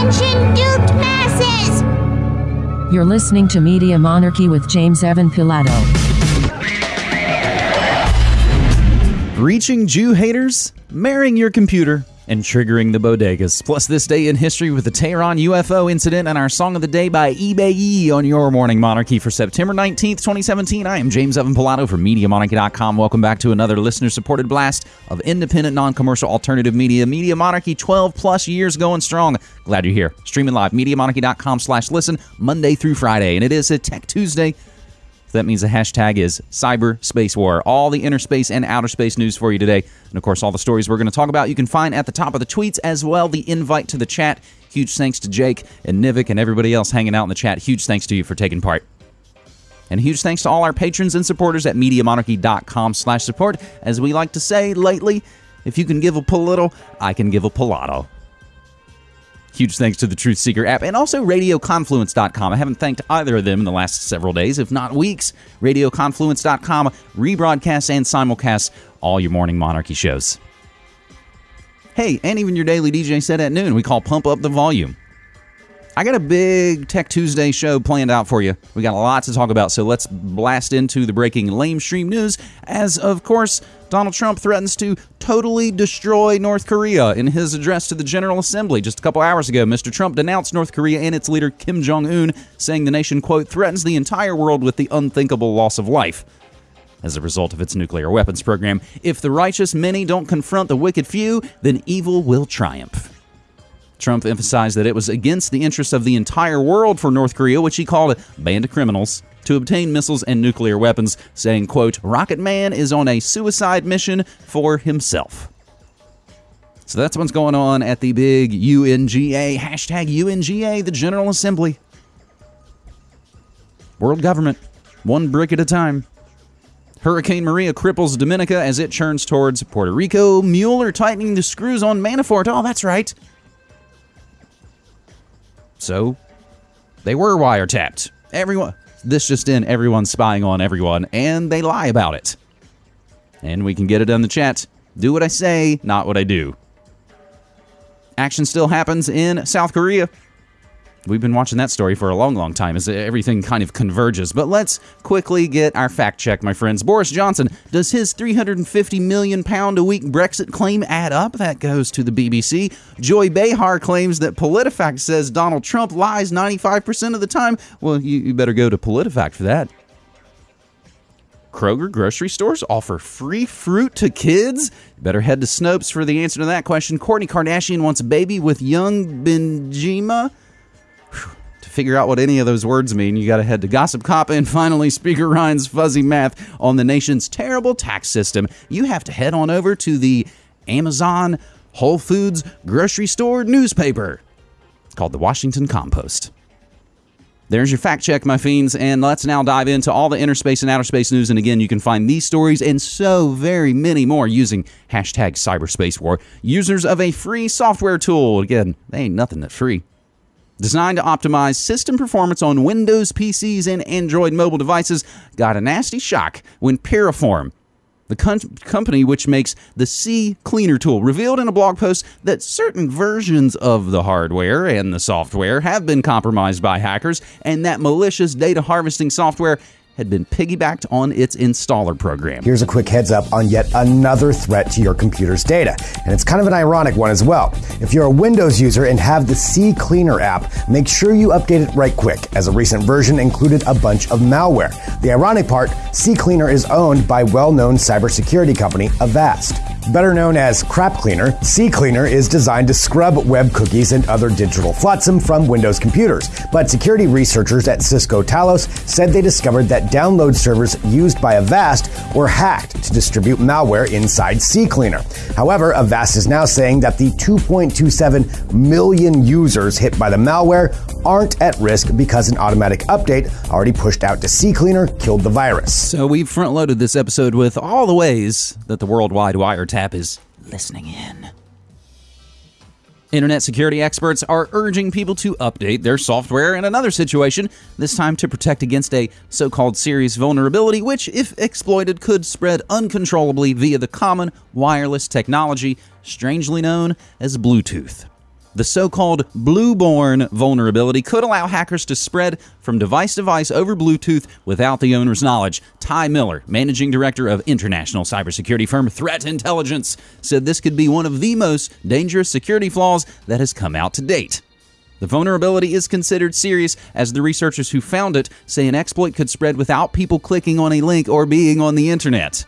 Attention, duped masses! You're listening to Media Monarchy with James Evan Pilato. Reaching Jew haters, marrying your computer, and triggering the bodegas. Plus, this day in history with the Tehran UFO incident and our song of the day by eBay on your Morning Monarchy for September 19th, 2017. I am James Evan Pilato from MediaMonarchy.com. Welcome back to another listener supported blast of independent, non commercial alternative media. Media Monarchy, 12 plus years going strong. Glad you're here. Streaming live, MediaMonarchy.com slash listen, Monday through Friday. And it is a Tech Tuesday. So that means the hashtag is cyberspace war. All the inner space and outer space news for you today. And of course, all the stories we're going to talk about you can find at the top of the tweets as well. The invite to the chat. Huge thanks to Jake and Nivik and everybody else hanging out in the chat. Huge thanks to you for taking part. And huge thanks to all our patrons and supporters at MediaMonarchy.com slash support. As we like to say lately, if you can give a little, I can give a palato. Huge thanks to the Truth Seeker app and also RadioConfluence.com. I haven't thanked either of them in the last several days, if not weeks. RadioConfluence.com rebroadcasts and simulcasts all your morning monarchy shows. Hey, and even your daily DJ set at noon. We call Pump Up the Volume. I got a big Tech Tuesday show planned out for you. We got a lot to talk about, so let's blast into the breaking lamestream news. As of course, Donald Trump threatens to totally destroy North Korea. In his address to the General Assembly just a couple hours ago, Mr. Trump denounced North Korea and its leader Kim Jong Un, saying the nation, quote, threatens the entire world with the unthinkable loss of life as a result of its nuclear weapons program. If the righteous many don't confront the wicked few, then evil will triumph. Trump emphasized that it was against the interests of the entire world for North Korea, which he called a band of criminals, to obtain missiles and nuclear weapons, saying, quote, Rocket Man is on a suicide mission for himself. So that's what's going on at the big UNGA, hashtag UNGA, the General Assembly. World government, one brick at a time. Hurricane Maria cripples Dominica as it churns towards Puerto Rico. Mueller tightening the screws on Manafort. Oh, that's right. So they were wiretapped. Everyone, this just in, everyone's spying on everyone, and they lie about it. And we can get it in the chat. Do what I say, not what I do. Action still happens in South Korea. We've been watching that story for a long, long time as everything kind of converges. But let's quickly get our fact check, my friends. Boris Johnson, does his 350 million pound a week Brexit claim add up? That goes to the BBC. Joy Behar claims that PolitiFact says Donald Trump lies 95% of the time. Well, you, you better go to PolitiFact for that. Kroger grocery stores offer free fruit to kids? Better head to Snopes for the answer to that question. Kourtney Kardashian wants a baby with Younes Bendjima. To figure out what any of those words mean, you got to head to Gossip Cop and finally Speaker Ryan's fuzzy math on the nation's terrible tax system. You have to head on over to the Amazon Whole Foods grocery store newspaper. Called the Washington Compost. There's your fact check, my fiends, and let's now dive into all the inner space and outer space news. And again, you can find these stories and so very many more using hashtag cyberspace war. Users of a free software tool. Again, they ain't nothing that free designed to optimize system performance on Windows PCs and Android mobile devices, got a nasty shock when Piriform, the com- company which makes the CCleaner tool, revealed in a blog post that certain versions of the hardware and the software have been compromised by hackers, and that malicious data harvesting software had been piggybacked on its installer program. Here's a quick heads up on yet another threat to your computer's data, and it's kind of an ironic one as well. If you're a Windows user and have the CCleaner app, make sure you update it right quick, as a recent version included a bunch of malware. The ironic part CCleaner is owned by well known cybersecurity company Avast. Better known as Crap Cleaner, CCleaner is designed to scrub web cookies and other digital flotsam from Windows computers. But security researchers at Cisco Talos said they discovered that download servers used by Avast were hacked to distribute malware inside CCleaner. However, Avast is now saying that the 2.27 million users hit by the malware aren't at risk because an automatic update already pushed out to CCleaner killed the virus. So we've front loaded this episode with all the ways that the worldwide wiretap is listening in. Internet security experts are urging people to update their software in another situation, this time to protect against a so called serious vulnerability, which, if exploited, could spread uncontrollably via the common wireless technology, strangely known as Bluetooth. The so called BlueBorne vulnerability could allow hackers to spread from device to device over Bluetooth without the owner's knowledge. Ty Miller, managing director of international cybersecurity firm Threat Intelligence, said this could be one of the most dangerous security flaws that has come out to date. The vulnerability is considered serious as the researchers who found it say an exploit could spread without people clicking on a link or being on the internet.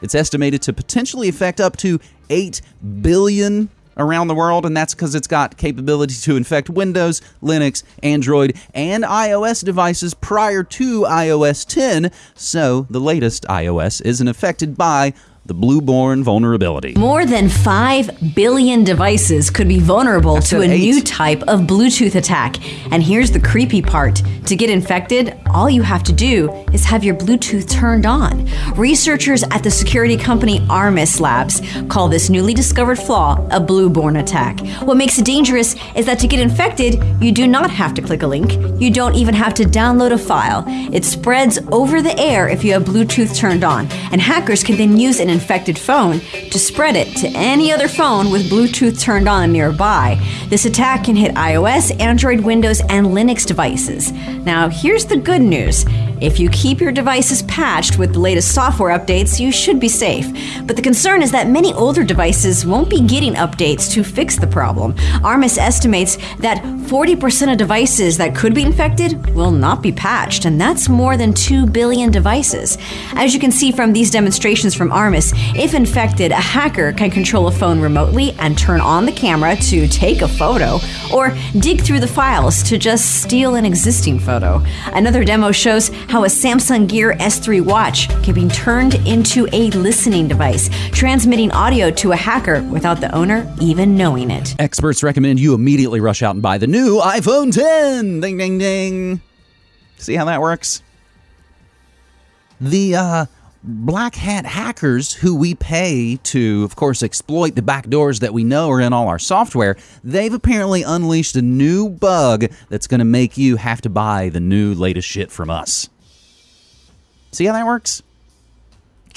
It's estimated to potentially affect up to 8 billion around the world, and that's because it's got capability to infect Windows, Linux, Android, and iOS devices prior to iOS 10. So the latest iOS isn't affected by the BlueBorne vulnerability. More than 5 billion devices could be vulnerable to a eight. new type of Bluetooth attack. And here's the creepy part to get infected, all you have to do is have your Bluetooth turned on. Researchers at the security company Armis Labs call this newly discovered flaw a BlueBorne attack. What makes it dangerous is that to get infected, you do not have to click a link, you don't even have to download a file. It spreads over the air if you have Bluetooth turned on, and hackers can then use an infected phone to spread it to any other phone with Bluetooth turned on nearby. This attack can hit iOS, Android, Windows, and Linux devices. Now, here's the good news. If you keep your devices patched with the latest software updates, you should be safe. But the concern is that many older devices won't be getting updates to fix the problem. Armis estimates that 40% of devices that could be infected will not be patched, and that's more than 2 billion devices. As you can see from these demonstrations from Armis, if infected, a hacker can control a phone remotely and turn on the camera to take a photo, or dig through the files to just steal an existing photo. Another demo shows how a Samsung Gear S3 watch can be turned into a listening device, transmitting audio to a hacker without the owner even knowing it. Experts recommend you immediately rush out and buy the new iPhone 10. Ding, ding, ding. See how that works? The uh, black hat hackers who we pay to, of course, exploit the backdoors that we know are in all our software, they've apparently unleashed a new bug that's going to make you have to buy the new latest shit from us. See how that works?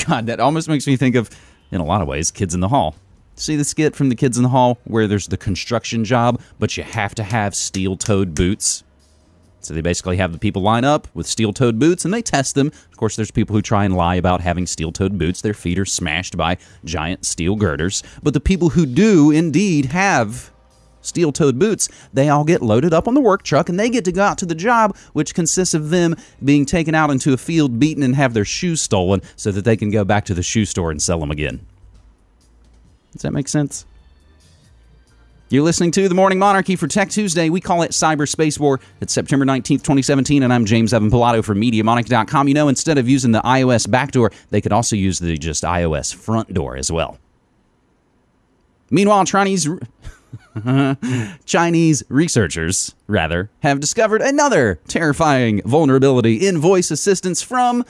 God, that almost makes me think of, in a lot of ways, Kids in the Hall. See the skit from the Kids in the Hall where there's the construction job, but you have to have steel toed boots? So they basically have the people line up with steel toed boots and they test them. Of course, there's people who try and lie about having steel toed boots. Their feet are smashed by giant steel girders. But the people who do indeed have steel toed boots, they all get loaded up on the work truck and they get to go out to the job, which consists of them being taken out into a field, beaten, and have their shoes stolen so that they can go back to the shoe store and sell them again. Does that make sense? You're listening to The Morning Monarchy for Tech Tuesday. We call it Cyberspace War. It's September 19th, 2017, and I'm James Evan Pilato from MediaMonarchy.com. You know, instead of using the iOS backdoor, they could also use the just iOS front door as well. Meanwhile, Chinese. Chinese researchers, rather, have discovered another terrifying vulnerability in voice assistants from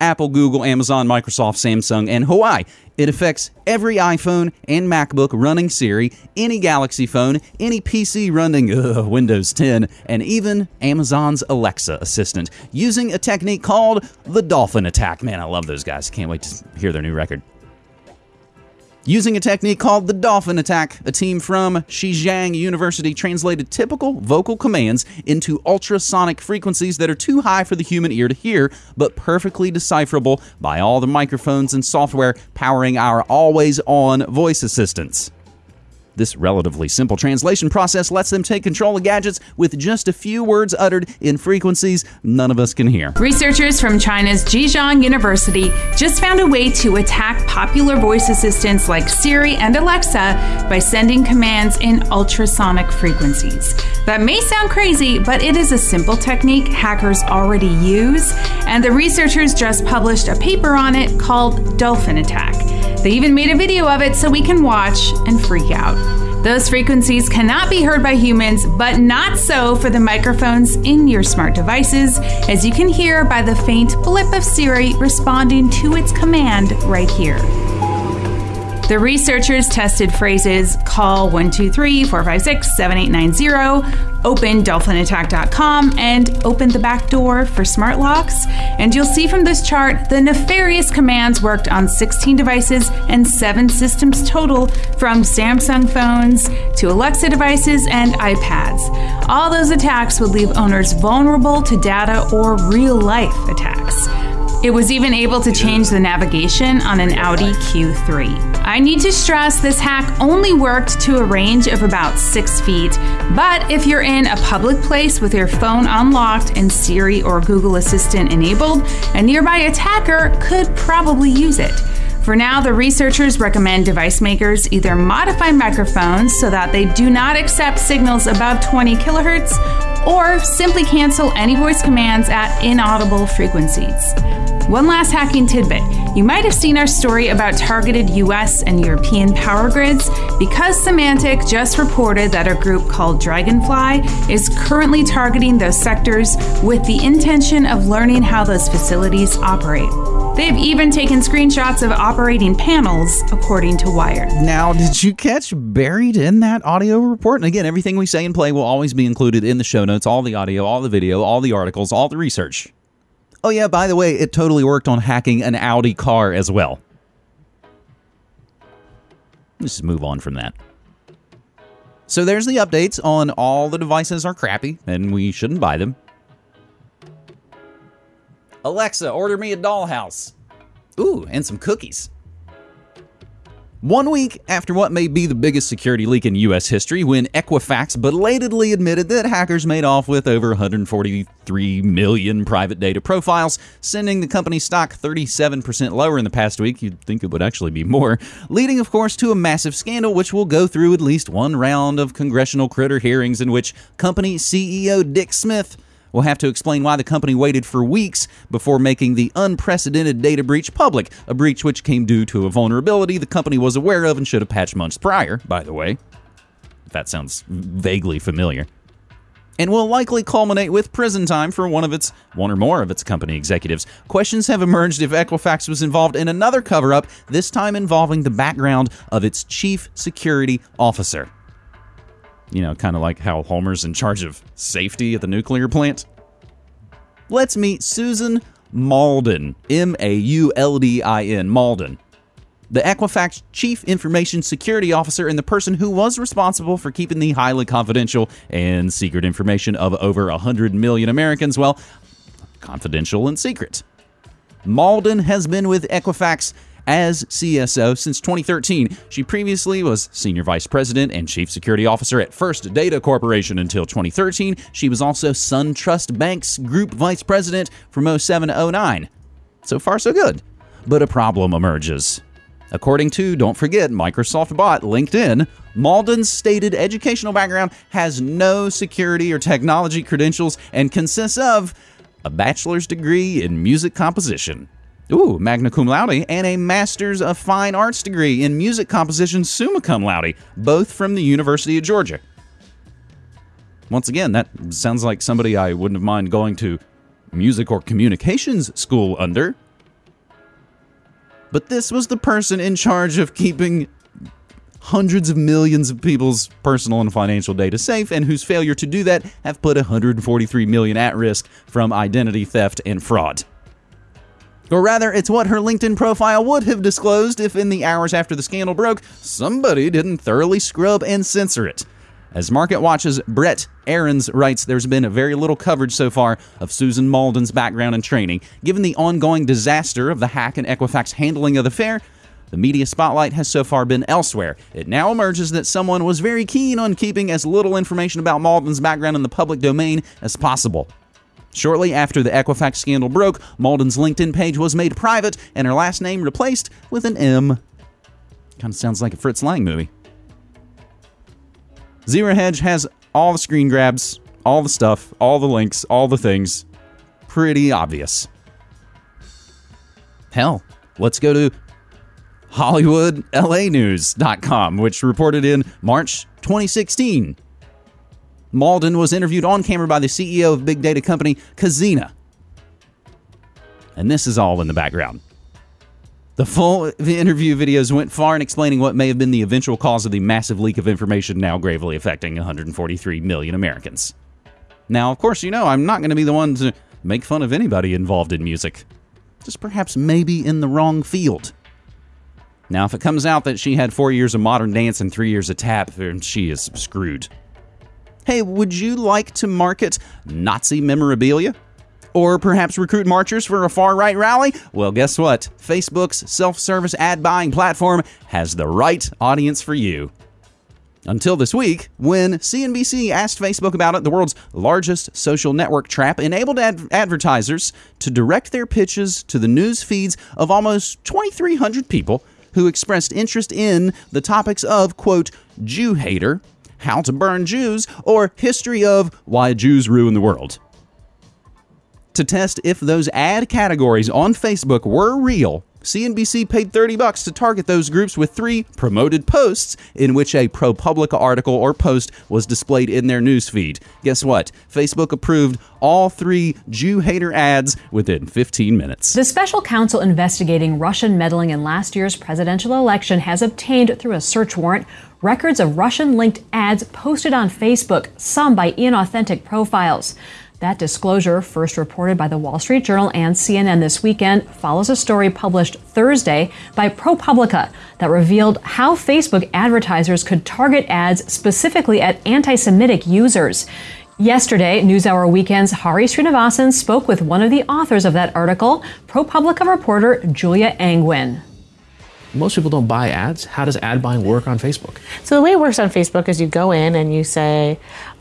Apple, Google, Amazon, Microsoft, Samsung, and Huawei. It affects every iPhone and MacBook running Siri, any Galaxy phone, any PC running ugh, uh, Windows 10, and even Amazon's Alexa assistant using a technique called the Dolphin Attack. Man, I love those guys. Can't wait to hear their new record. Using a technique called the Dolphin Attack, a team from Zhejiang University translated typical vocal commands into ultrasonic frequencies that are too high for the human ear to hear, but perfectly decipherable by all the microphones and software powering our always on voice assistants. This relatively simple translation process lets them take control of gadgets with just a few words uttered in frequencies none of us can hear. Researchers from China's Zhejiang University just found a way to attack popular voice assistants like Siri and Alexa by sending commands in ultrasonic frequencies. That may sound crazy, but it is a simple technique hackers already use, and the researchers just published a paper on it called Dolphin Attack. They even made a video of it so we can watch and freak out. Those frequencies cannot be heard by humans, but not so for the microphones in your smart devices, as you can hear by the faint blip of Siri responding to its command right here. The researchers tested phrases call 123 456 7890, open dolphinattack.com, and open the back door for smart locks. And you'll see from this chart the nefarious commands worked on 16 devices and 7 systems total from Samsung phones to Alexa devices and iPads. All those attacks would leave owners vulnerable to data or real life attacks. It was even able to change the navigation on an Audi Q3. I need to stress this hack only worked to a range of about six feet, but if you're in a public place with your phone unlocked and Siri or Google Assistant enabled, a nearby attacker could probably use it. For now, the researchers recommend device makers either modify microphones so that they do not accept signals above 20 kilohertz or simply cancel any voice commands at inaudible frequencies. One last hacking tidbit. You might have seen our story about targeted US and European power grids because Symantec just reported that a group called Dragonfly is currently targeting those sectors with the intention of learning how those facilities operate. They've even taken screenshots of operating panels, according to Wired. Now, did you catch buried in that audio report? And again, everything we say and play will always be included in the show notes all the audio, all the video, all the articles, all the research. Oh, yeah, by the way, it totally worked on hacking an Audi car as well. Let's just move on from that. So there's the updates on all the devices are crappy and we shouldn't buy them. Alexa, order me a dollhouse. Ooh, and some cookies. One week after what may be the biggest security leak in U.S. history, when Equifax belatedly admitted that hackers made off with over 143 million private data profiles, sending the company's stock 37% lower in the past week, you'd think it would actually be more, leading, of course, to a massive scandal which will go through at least one round of congressional critter hearings in which company CEO Dick Smith will have to explain why the company waited for weeks before making the unprecedented data breach public, a breach which came due to a vulnerability the company was aware of and should have patched months prior, by the way. If that sounds vaguely familiar. And will likely culminate with prison time for one of its one or more of its company executives. Questions have emerged if Equifax was involved in another cover up, this time involving the background of its chief security officer you know, kind of like how Homer's in charge of safety at the nuclear plant. Let's meet Susan Mauldin, M A U L D I N, Mauldin, the Equifax Chief Information Security Officer and the person who was responsible for keeping the highly confidential and secret information of over 100 million Americans, well, confidential and secret. Mauldin has been with Equifax as CSO since 2013. She previously was Senior Vice President and Chief Security Officer at First Data Corporation until 2013. She was also SunTrust Bank's Group Vice President from 07 to 09. So far, so good. But a problem emerges. According to, don't forget, Microsoft bot LinkedIn, Mauldin's stated educational background has no security or technology credentials and consists of a bachelor's degree in music composition. Ooh, magna cum laude, and a Master's of Fine Arts degree in music composition summa cum laude, both from the University of Georgia. Once again, that sounds like somebody I wouldn't have mind going to music or communications school under. But this was the person in charge of keeping hundreds of millions of people's personal and financial data safe and whose failure to do that have put 143 million at risk from identity theft and fraud. Or rather, it's what her LinkedIn profile would have disclosed if, in the hours after the scandal broke, somebody didn't thoroughly scrub and censor it. As MarketWatch's Brett Arends writes, there's been very little coverage so far of Susan Mauldin's background and training. Given the ongoing disaster of the hack and Equifax handling of the affair, the media spotlight has so far been elsewhere. It now emerges that someone was very keen on keeping as little information about Mauldin's background in the public domain as possible. Shortly after the Equifax scandal broke, Mauldin's LinkedIn page was made private and her last name replaced with an M. Kind of sounds like a Fritz Lang movie. Zero Hedge has all the screen grabs, all the stuff, all the links, all the things. Pretty obvious. Hell, let's go to HollywoodLAnews.com, which reported in March 2016 Mauldin was interviewed on camera by the CEO of big data company Khazina. And this is all in the background. The full interview videos went far in explaining what may have been the eventual cause of the massive leak of information now gravely affecting 143 million Americans. Now, of course, you know I'm not going to be the one to make fun of anybody involved in music. Just perhaps maybe in the wrong field. Now, if it comes out that she had four years of modern dance and three years of tap, then she is screwed. Hey, would you like to market Nazi memorabilia? Or perhaps recruit marchers for a far right rally? Well, guess what? Facebook's self service ad buying platform has the right audience for you. Until this week, when CNBC asked Facebook about it, the world's largest social network trap enabled ad- advertisers to direct their pitches to the news feeds of almost 2,300 people who expressed interest in the topics of, quote, Jew hater, how to burn Jews, or history of why Jews ruin the world. To test if those ad categories on Facebook were real, CNBC paid 30 bucks to target those groups with three promoted posts in which a ProPublica article or post was displayed in their newsfeed. Guess what? Facebook approved all three Jew hater ads within 15 minutes. The special counsel investigating Russian meddling in last year's presidential election has obtained through a search warrant records of Russian linked ads posted on Facebook, some by inauthentic profiles. That disclosure, first reported by the Wall Street Journal and CNN this weekend, follows a story published Thursday by ProPublica that revealed how Facebook advertisers could target ads specifically at anti Semitic users. Yesterday, NewsHour Weekend's Hari Srinivasan spoke with one of the authors of that article, ProPublica reporter Julia Angwin. Most people don't buy ads. How does ad buying work on Facebook? So the way it works on Facebook is you go in and you say,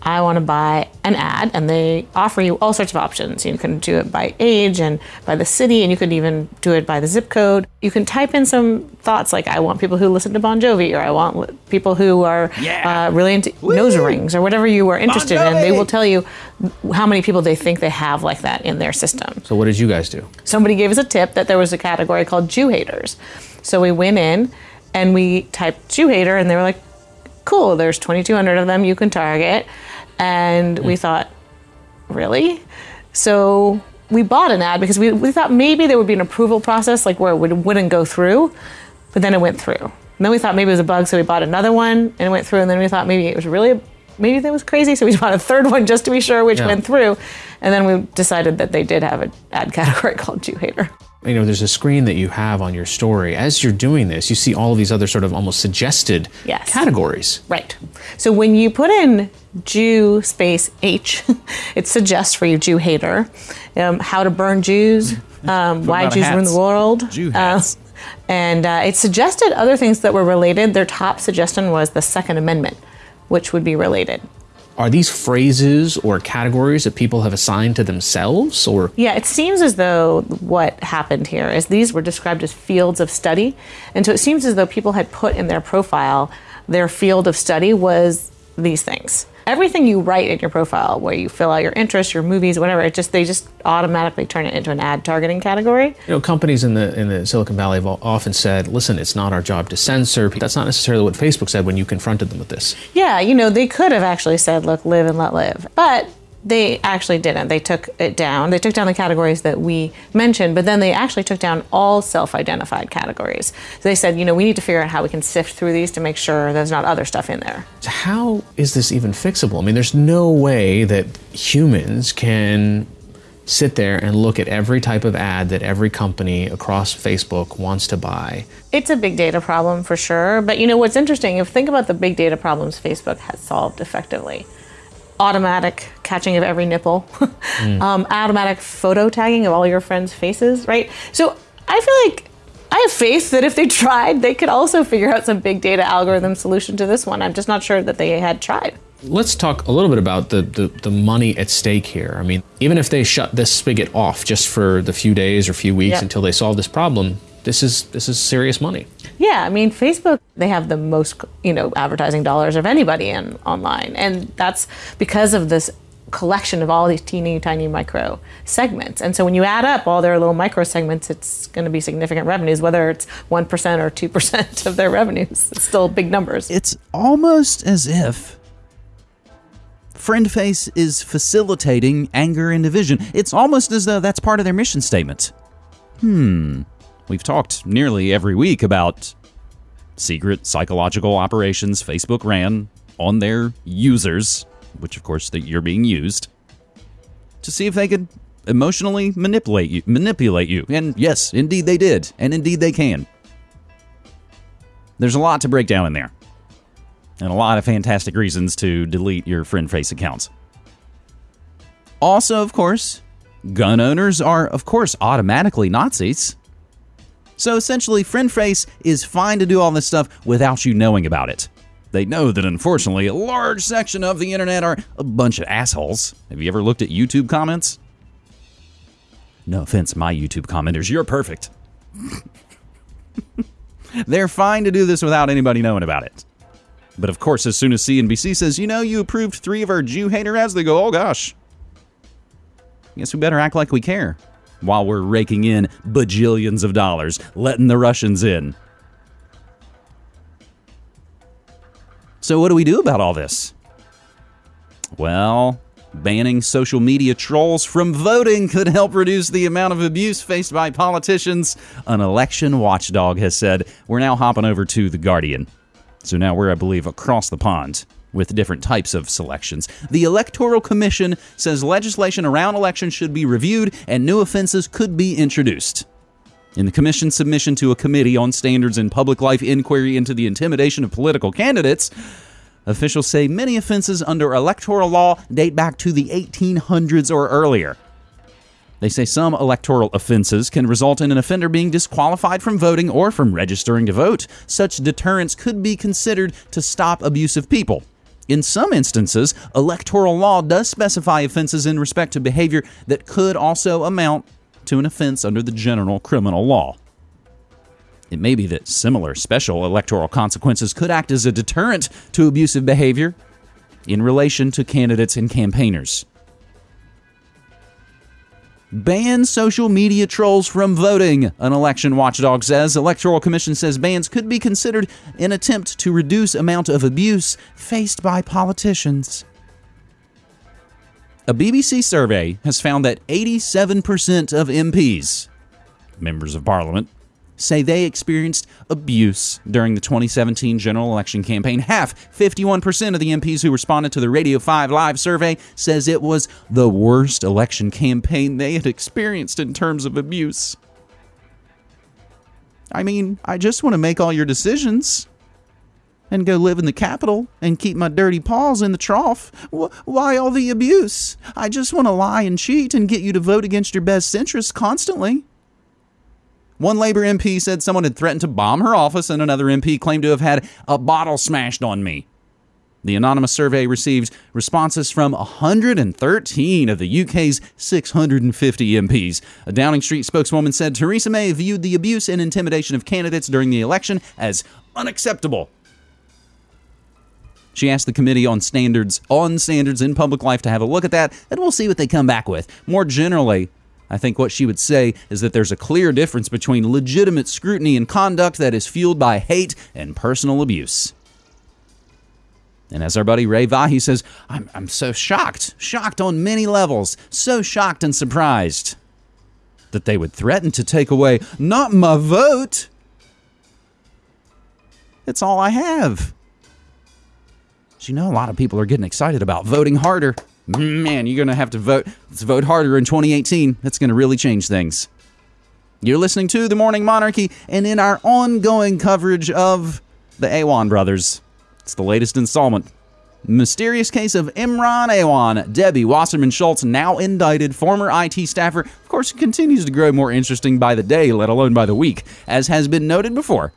I want to buy an ad, and they offer you all sorts of options. You can do it by age and by the city, and you could even do it by the zip code. You can type in some thoughts like, I want people who listen to Bon Jovi, or I want people who are Yeah. uh, really into nose rings, or whatever you are interested in. They will tell you how many people they think they have like that in their system So what did you guys do? somebody gave us a tip that there was a category called Jew haters. So we went in and we typed Jew hater, and they were like, cool, there's 2,200 of them you can target. And we thought, really? So we bought an ad because we, we thought maybe there would be an approval process, like where it would, wouldn't go through, but then it went through. And then we thought maybe it was a bug, so we bought another one and it went through. And then we thought maybe it was really, maybe that was crazy, so we bought a third one just to be sure which Yeah. went through. And then we decided that they did have an ad category called Jew hater. You know, there's a screen that you have on your story. As you're doing this, you see all of these other sort of almost suggested Yes. categories. Right. So when you put in Jew space H, it suggests for you Jew hater, um, how to burn Jews, um, why Jews ruin the world. Jew uh, and uh, it suggested other things that were related. Their top suggestion was the Second Amendment, which would be related. Are these phrases or categories that people have assigned to themselves or Yeah, it seems as though what happened here is these were described as fields of study. And so it seems as though people had put in their profile their field of study was these things. Everything you write in your profile, where you fill out your interests, your movies, whatever, it just they just automatically turn it into an ad targeting category. you know companies in the in the Silicon Valley have often said, "Listen, it's not our job to censor." That's not necessarily what Facebook said when you confronted them with this. Yeah, you know, they could have actually said, look, live and let live. But they actually didn't. They took it down. They took down the categories that we mentioned, but then they actually took down all self identified categories. So they said, you know, we need to figure out how we can sift through these to make sure there's not other stuff in there. How is this even fixable? I mean, there's no way that humans can sit there and look at every type of ad that every company across Facebook wants to buy. It's a big data problem for sure. But you know what's interesting? If think about the big data problems Facebook has solved effectively. Automatic catching of every nipple, um, automatic photo tagging of all your friends' faces, right? So I feel like I have faith that if they tried, they could also figure out some big data algorithm solution to this one. I'm just not sure that they had tried. Let's talk a little bit about the, the, the money at stake here. I mean, even if they shut this spigot off just for the few days or few weeks Yeah. until they solve this problem, this is this is serious money. Yeah, I mean, Facebook, they have the most, you know, advertising dollars of anybody in online. And that's because of this collection of all these teeny tiny micro segments. And so when you add up all their little micro segments, it's going to be significant revenues, whether it's 1% or 2% of their revenues. It's still big numbers. It's almost as if FriendFace is facilitating anger and division. It's almost as though that's part of their mission statement. Hmm. We've talked nearly every week about secret psychological operations Facebook ran on their users, which of course that you're being used, to see if they could emotionally manipulate you manipulate you. And yes, indeed they did, and indeed they can. There's a lot to break down in there. And a lot of fantastic reasons to delete your friend face accounts. Also, of course, gun owners are, of course, automatically Nazis. So essentially, friend face is fine to do all this stuff without you knowing about it. They know that unfortunately, a large section of the internet are a bunch of assholes. Have you ever looked at YouTube comments? No offense, my YouTube commenters, you're perfect. They're fine to do this without anybody knowing about it. But of course, as soon as CNBC says, you know, you approved three of our Jew hater ads, they go, oh gosh. Guess we better act like we care while we're raking in bajillions of dollars, letting the Russians in. So, what do we do about all this? Well, banning social media trolls from voting could help reduce the amount of abuse faced by politicians, an election watchdog has said. We're now hopping over to The Guardian. So now we're, I believe, across the pond with different types of selections. The Electoral Commission says legislation around elections should be reviewed and new offenses could be introduced. In the Commission's submission to a committee on standards in public life inquiry into the intimidation of political candidates, officials say many offenses under electoral law date back to the 1800s or earlier. They say some electoral offenses can result in an offender being disqualified from voting or from registering to vote. Such deterrence could be considered to stop abusive people. In some instances, electoral law does specify offenses in respect to behavior that could also amount to an offense under the general criminal law. It may be that similar special electoral consequences could act as a deterrent to abusive behavior in relation to candidates and campaigners. Ban social media trolls from voting, an election watchdog says. Electoral Commission says bans could be considered an attempt to reduce amount of abuse faced by politicians. A BBC survey has found that 87% of MPs, members of parliament, say they experienced abuse during the 2017 general election campaign. Half, 51% of the MPs who responded to the Radio 5 Live survey says it was the worst election campaign they had experienced in terms of abuse. I mean, I just want to make all your decisions and go live in the capital and keep my dirty paws in the trough. Why all the abuse? I just want to lie and cheat and get you to vote against your best interests constantly. One Labor MP said someone had threatened to bomb her office, and another MP claimed to have had a bottle smashed on me. The anonymous survey received responses from 113 of the UK's 650 MPs. A Downing Street spokeswoman said Theresa May viewed the abuse and intimidation of candidates during the election as unacceptable. She asked the Committee on Standards on Standards in Public Life to have a look at that, and we'll see what they come back with. More generally, I think what she would say is that there's a clear difference between legitimate scrutiny and conduct that is fueled by hate and personal abuse. And as our buddy Ray Vahi says, I'm, I'm so shocked, shocked on many levels, so shocked and surprised that they would threaten to take away not my vote. It's all I have. You know, a lot of people are getting excited about voting harder man, you're going to have to vote. Let's vote harder in 2018. That's going to really change things. You're listening to The Morning Monarchy, and in our ongoing coverage of the Awan brothers, it's the latest installment. Mysterious case of Imran Awan, Debbie Wasserman Schultz, now indicted, former IT staffer. Of course, it continues to grow more interesting by the day, let alone by the week. As has been noted before,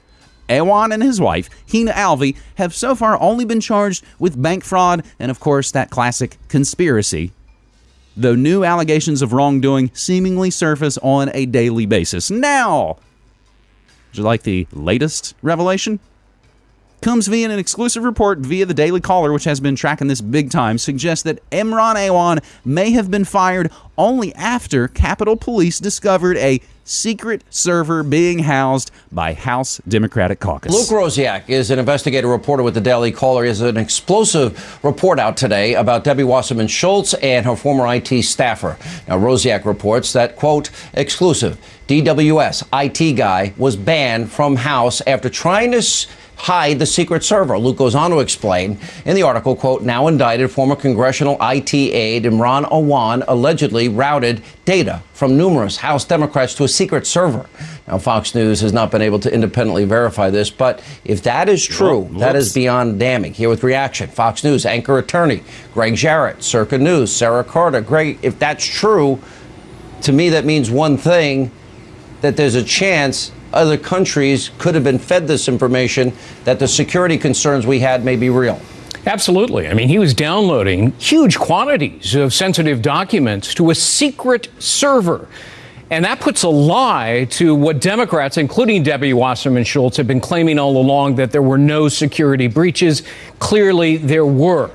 Awan and his wife, Hina Alvi, have so far only been charged with bank fraud and, of course, that classic conspiracy. Though new allegations of wrongdoing seemingly surface on a daily basis. Now, would you like the latest revelation? Comes via an exclusive report via the Daily Caller, which has been tracking this big time, suggests that Imran Awan may have been fired only after Capitol Police discovered a secret server being housed by House Democratic caucus. Luke Rosiak is an investigative reporter with the Daily Caller. He has an explosive report out today about Debbie Wasserman Schultz and her former IT staffer. Now, Rosiak reports that, quote, exclusive, DWS IT guy was banned from House after trying to hide the secret server. Luke goes on to explain in the article, quote, now indicted former congressional IT aide Imran Awan allegedly routed data from numerous House Democrats to a secret server. Now, Fox News has not been able to independently verify this, but if that is true, that is beyond damning. Here with reaction, Fox News anchor attorney Greg Jarrett, Circa News, Sarah Carter. Greg, if that's true, to me that means one thing that there's a chance other countries could have been fed this information that the security concerns we had may be real. Absolutely. I mean, he was downloading huge quantities of sensitive documents to a secret server. And that puts a lie to what Democrats, including Debbie Wasserman Schultz, have been claiming all along that there were no security breaches. Clearly, there were.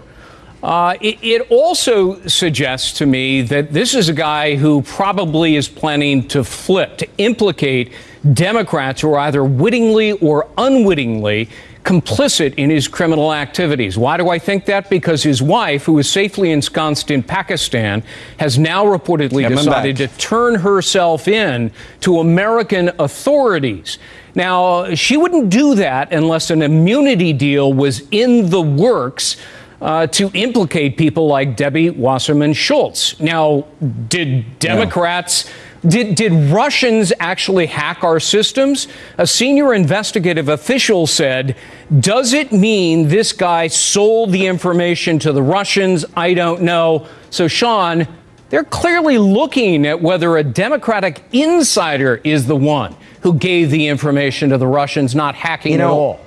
Uh, it, it also suggests to me that this is a guy who probably is planning to flip, to implicate Democrats who are either wittingly or unwittingly complicit in his criminal activities. Why do I think that? Because his wife, who is safely ensconced in Pakistan, has now reportedly Coming decided back. to turn herself in to American authorities. Now, she wouldn't do that unless an immunity deal was in the works. Uh, to implicate people like Debbie Wasserman Schultz. Now, did Democrats, did, did Russians actually hack our systems? A senior investigative official said, Does it mean this guy sold the information to the Russians? I don't know. So, Sean, they're clearly looking at whether a Democratic insider is the one who gave the information to the Russians, not hacking You at all.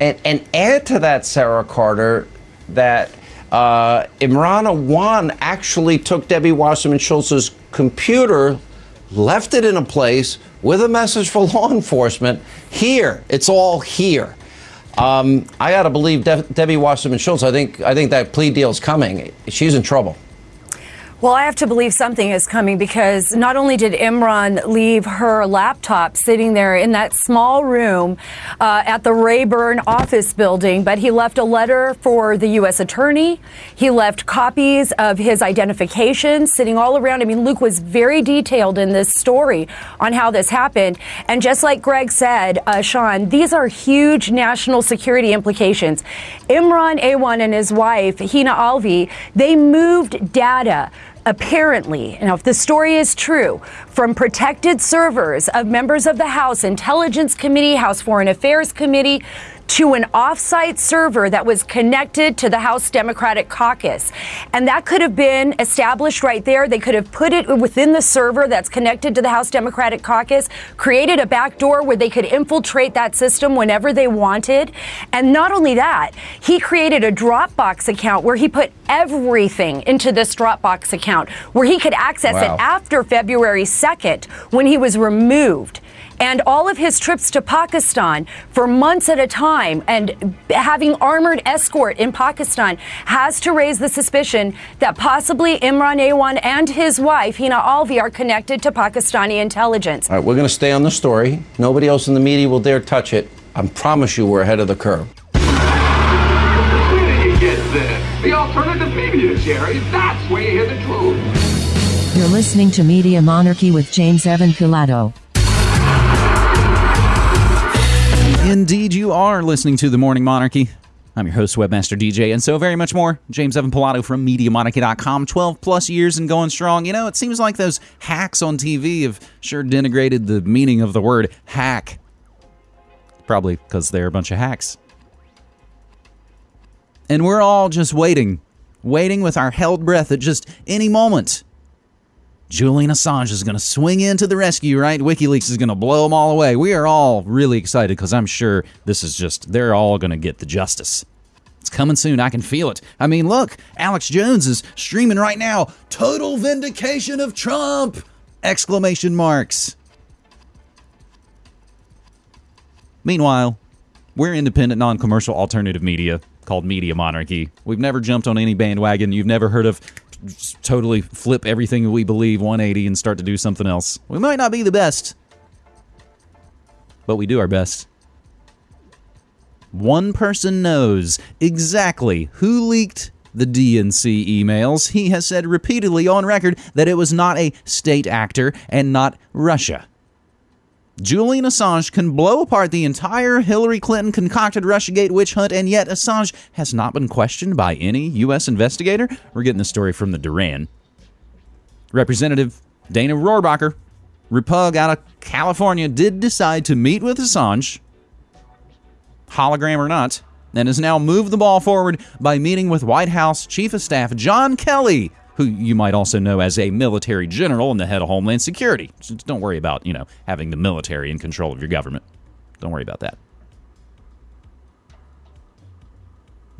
And, and add to that, Sarah Carter, that uh, Imran Awan actually took Debbie Wasserman Schultz's computer, left it in a place with a message for law enforcement. Here, it's all here. Um, I got to believe De- Debbie Wasserman Schultz. I think I think that plea deal's coming. She's in trouble. Well, I have to believe something is coming because not only did Imran leave her laptop sitting there in that small room uh, at the Rayburn office building, but he left a letter for the U.S. attorney. He left copies of his identification sitting all around. I mean, Luke was very detailed in this story on how this happened. And just like Greg said, uh, Sean, these are huge national security implications. Imran Awan and his wife, Hina Alvi, they moved data apparently, now if the story is true, from protected servers of members of the House Intelligence Committee, House Foreign Affairs Committee, to an offsite server that was connected to the House Democratic Caucus. And that could have been established right there. They could have put it within the server that's connected to the House Democratic Caucus, created a backdoor where they could infiltrate that system whenever they wanted. And not only that, he created a Dropbox account where he put everything into this Dropbox account where he could access Wow. it after February 2nd when he was removed. And all of his trips to Pakistan for months at a time and having armored escort in Pakistan has to raise the suspicion that possibly Imran Awan and his wife, Hina Alvi, are connected to Pakistani intelligence. All right, we're going to stay on the story. Nobody else in the media will dare touch it. I promise you, we're ahead of the curve. Where did you get this? The alternative media, Jerry. That's where you hear the truth. You're listening to Media Monarchy with James Evan Pilato. Indeed, you are listening to The Morning Monarchy. I'm your host, Webmaster DJ, and so very much more. James Evan Pilato from MediaMonarchy.com. 12 plus years and going strong. You know, it seems like those hacks on TV have sure denigrated the meaning of the word hack. Probably because they're a bunch of hacks. And we're all just waiting, waiting with our held breath at just any moment. Julian Assange is going to swing in to the rescue, right? WikiLeaks is going to blow them all away. We are all really excited because I'm sure this is just, they're all going to get the justice. It's coming soon. I can feel it. I mean, look, Alex Jones is streaming right now. Total vindication of Trump! Exclamation marks. Meanwhile, we're independent, non commercial alternative media called Media Monarchy. We've never jumped on any bandwagon. You've never heard of totally flip everything we believe 180 and start to do something else. We might not be the best, but we do our best. One person knows exactly who leaked the DNC emails. He has said repeatedly on record that it was not a state actor and not Russia. Julian Assange can blow apart the entire Hillary Clinton concocted Russiagate witch hunt, and yet Assange has not been questioned by any U.S. investigator. We're getting the story from the Duran. Representative Dana Rohrabacher, Repug out of California, did decide to meet with Assange, hologram or not, and has now moved the ball forward by meeting with White House Chief of Staff John Kelly who you might also know as a military general and the head of Homeland Security. Don't worry about, you know, having the military in control of your government. Don't worry about that.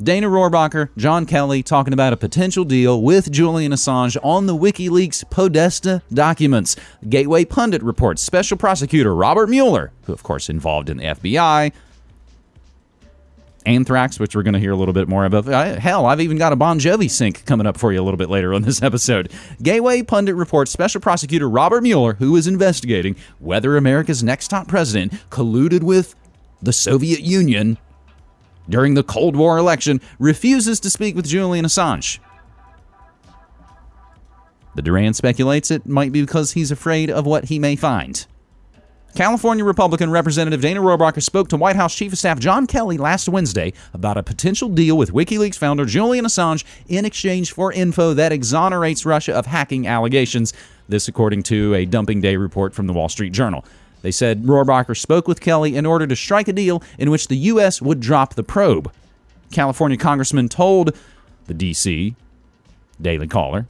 Dana Rohrabacher, John Kelly talking about a potential deal with Julian Assange on the WikiLeaks Podesta documents. Gateway Pundit reports Special Prosecutor Robert Mueller, who of course involved in the FBI, Anthrax, which we're going to hear a little bit more about. Uh, hell, I've even got a Bon Jovi sync coming up for you a little bit later on this episode. Gateway Pundit reports Special Prosecutor Robert Mueller, who is investigating whether America's next top president colluded with the Soviet Union during the Cold War election, refuses to speak with Julian Assange. The Duran speculates it might be because he's afraid of what he may find. California Republican Representative Dana Rohrabacher spoke to White House Chief of Staff John Kelly last Wednesday about a potential deal with WikiLeaks founder Julian Assange in exchange for info that exonerates Russia of hacking allegations. This, according to a dumping day report from the Wall Street Journal. They said Rohrabacher spoke with Kelly in order to strike a deal in which the U.S. would drop the probe. California Congressman told the D.C. Daily Caller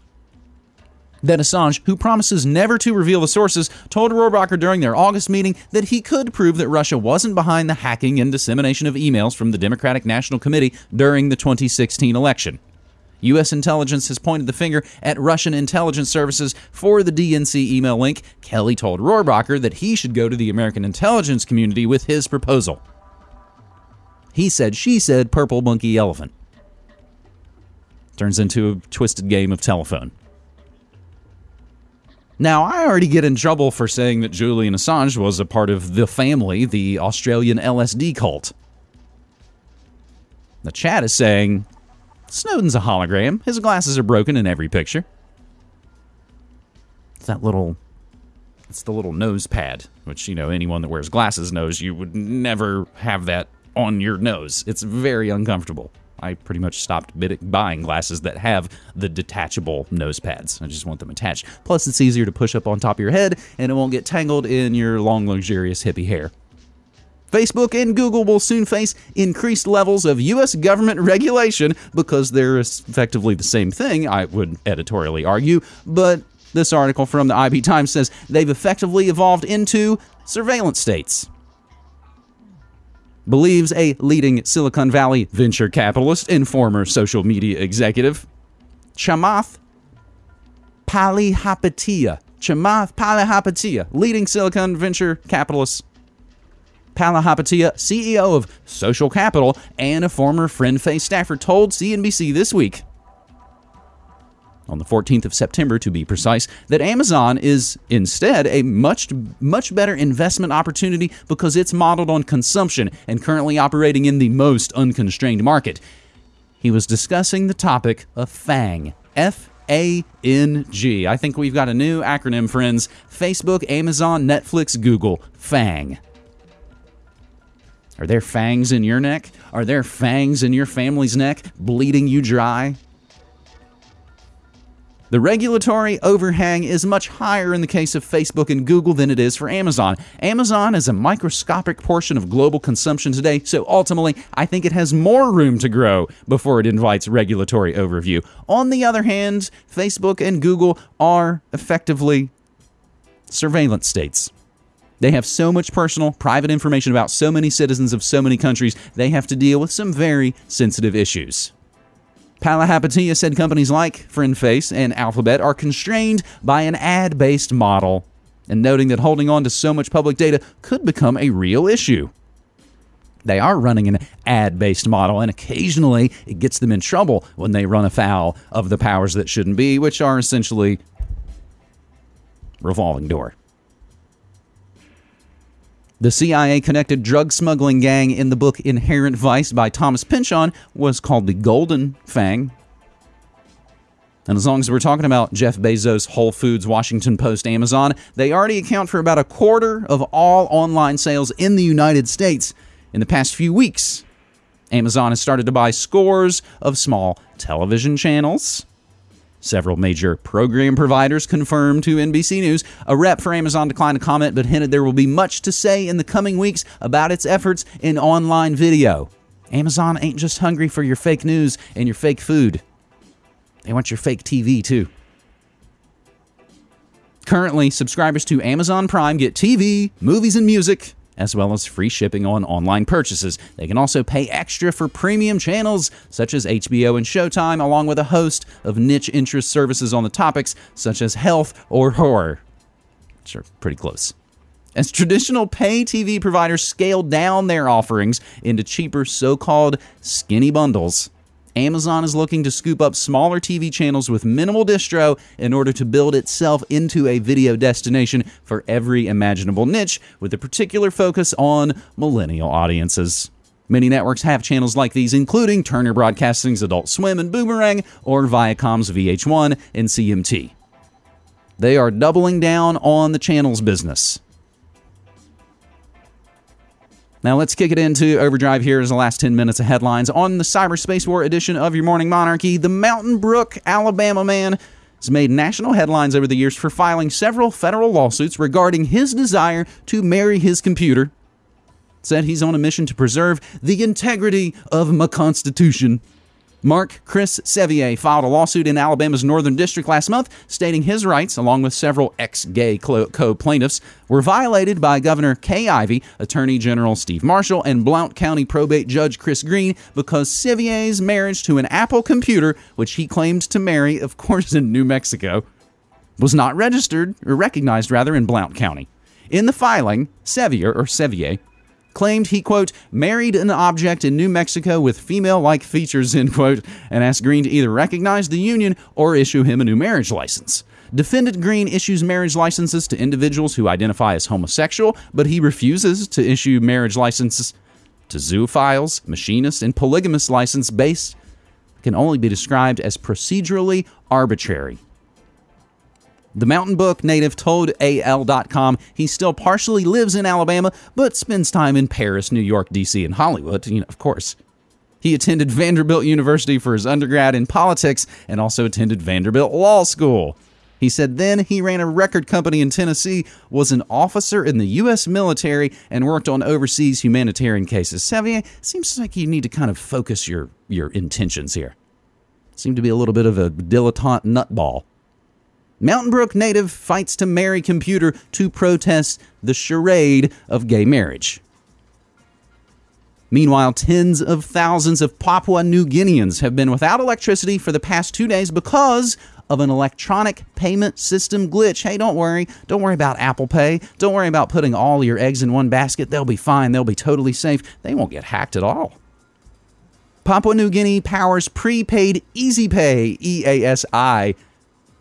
that Assange, who promises never to reveal the sources, told Rohrabacher during their August meeting that he could prove that Russia wasn't behind the hacking and dissemination of emails from the Democratic National Committee during the 2016 election. U.S. intelligence has pointed the finger at Russian intelligence services for the DNC email link. Kelly told Rohrabacher that he should go to the American intelligence community with his proposal. He said, she said, purple monkey elephant. Turns into a twisted game of telephone. Now, I already get in trouble for saying that Julian Assange was a part of the family, the Australian LSD cult. The chat is saying Snowden's a hologram. His glasses are broken in every picture. It's that little. It's the little nose pad, which, you know, anyone that wears glasses knows you would never have that on your nose. It's very uncomfortable. I pretty much stopped buying glasses that have the detachable nose pads. I just want them attached. Plus, it's easier to push up on top of your head and it won't get tangled in your long, luxurious hippie hair. Facebook and Google will soon face increased levels of U.S. government regulation because they're effectively the same thing, I would editorially argue. But this article from the IB Times says they've effectively evolved into surveillance states believes a leading Silicon Valley venture capitalist and former social media executive, Chamath Palihapitiya. Chamath Palihapitiya, leading Silicon venture capitalist Palihapitiya, CEO of Social Capital and a former Friend Face staffer, told CNBC this week on the 14th of September to be precise, that Amazon is instead a much, much better investment opportunity because it's modeled on consumption and currently operating in the most unconstrained market. He was discussing the topic of FANG. F A N G. I think we've got a new acronym, friends Facebook, Amazon, Netflix, Google. FANG. Are there fangs in your neck? Are there fangs in your family's neck, bleeding you dry? The regulatory overhang is much higher in the case of Facebook and Google than it is for Amazon. Amazon is a microscopic portion of global consumption today, so ultimately, I think it has more room to grow before it invites regulatory overview. On the other hand, Facebook and Google are effectively surveillance states. They have so much personal, private information about so many citizens of so many countries, they have to deal with some very sensitive issues. Palihapitiya said companies like FriendFace and Alphabet are constrained by an ad based model, and noting that holding on to so much public data could become a real issue. they are running an ad based model, and occasionally it gets them in trouble when they run afoul of the powers that shouldn't be, which are essentially revolving door. The CIA connected drug smuggling gang in the book Inherent Vice by Thomas Pynchon was called the Golden Fang. And as long as we're talking about Jeff Bezos, Whole Foods, Washington Post, Amazon, they already account for about a quarter of all online sales in the United States. In the past few weeks, Amazon has started to buy scores of small television channels. Several major program providers confirmed to NBC News. A rep for Amazon declined to comment but hinted there will be much to say in the coming weeks about its efforts in online video. Amazon ain't just hungry for your fake news and your fake food, they want your fake TV too. Currently, subscribers to Amazon Prime get TV, movies, and music, as well as free shipping on online purchases. They can also pay extra for premium channels such as HBO and Showtime, along with a host of niche interest services on the topics such as health or horror, which are pretty close. As traditional pay TV providers scale down their offerings into cheaper so called skinny bundles, Amazon is looking to scoop up smaller TV channels with minimal distro in order to build itself into a video destination for every imaginable niche, with a particular focus on millennial audiences. Many networks have channels like these, including Turner Broadcasting's Adult Swim and Boomerang, or Viacom's VH1 and CMT. They are doubling down on the channels business. Now let's kick it into overdrive here as the last 10 minutes of headlines. On the Cyberspace War edition of Your Morning Monarchy, the Mountain Brook, Alabama man has made national headlines over the years for filing several federal lawsuits regarding his desire to marry his computer. Said he's on a mission to preserve the integrity of my Constitution. Mark Chris Sevier filed a lawsuit in Alabama's Northern District last month, stating his rights, along with several ex gay co plaintiffs, were violated by Governor Kay Ivey, Attorney General Steve Marshall, and Blount County probate judge Chris Green because Sevier's marriage to an Apple computer, which he claimed to marry, of course, in New Mexico, was not registered, or recognized rather, in Blount County. In the filing, Sevier, or Sevier, claimed he, quote, married an object in New Mexico with female like features, end quote, and asked Green to either recognize the union or issue him a new marriage license. Defendant Green issues marriage licenses to individuals who identify as homosexual, but he refuses to issue marriage licenses to zoophiles, machinists, and polygamous license based can only be described as procedurally arbitrary. The Mountain Brook native told AL.com he still partially lives in Alabama, but spends time in Paris, New York, D.C., and Hollywood, you know, of course. He attended Vanderbilt University for his undergrad in politics and also attended Vanderbilt Law School. He said then he ran a record company in Tennessee, was an officer in the U.S. military, and worked on overseas humanitarian cases. Sevier, seems like you need to kind of focus your, your intentions here. Seem to be a little bit of a dilettante nutball. Mountain Brook native fights to marry computer to protest the charade of gay marriage. Meanwhile, tens of thousands of Papua New Guineans have been without electricity for the past two days because of an electronic payment system glitch. Hey, don't worry. Don't worry about Apple Pay. Don't worry about putting all your eggs in one basket. They'll be fine. They'll be totally safe. They won't get hacked at all. Papua New Guinea powers prepaid Easy